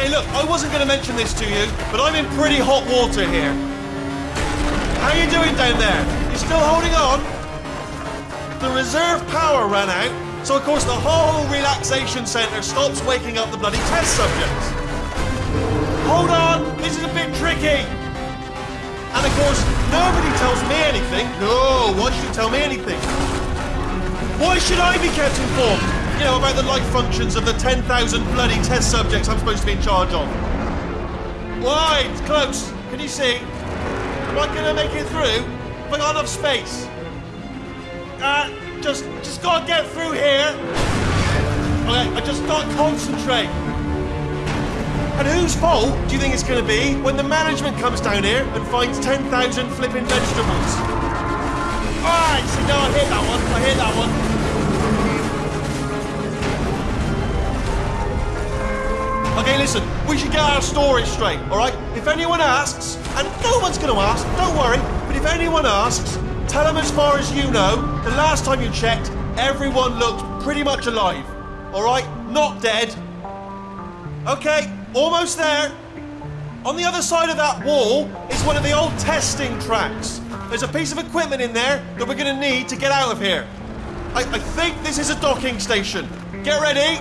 Okay, look, I wasn't going to mention this to you, but I'm in pretty hot water here. How you doing down there? You still holding on? The reserve power ran out, so of course the whole relaxation centre stops waking up the bloody test subjects. Hold on, this is a bit tricky. And of course, nobody tells me anything. No, why should you tell me anything? Why should I be kept informed? You know, about the life functions of the 10,000 bloody test subjects I'm supposed to be in charge of. Why? It's close. Can you see? Am I gonna make it through? Have I got enough space? Uh, just, just gotta get through here. Okay, I just gotta concentrate. And whose fault do you think it's going to be when the management comes down here and finds 10,000 flipping vegetables? Alright, so no, I hit that one. I hit that one. Listen, we should get our story straight, alright? If anyone asks, and no one's going to ask, don't worry, but if anyone asks, tell them as far as you know, the last time you checked, everyone looked pretty much alive, alright? Not dead. Okay, almost there. On the other side of that wall is one of the old testing tracks. There's a piece of equipment in there that we're going to need to get out of here. I, I think this is a docking station. Get ready.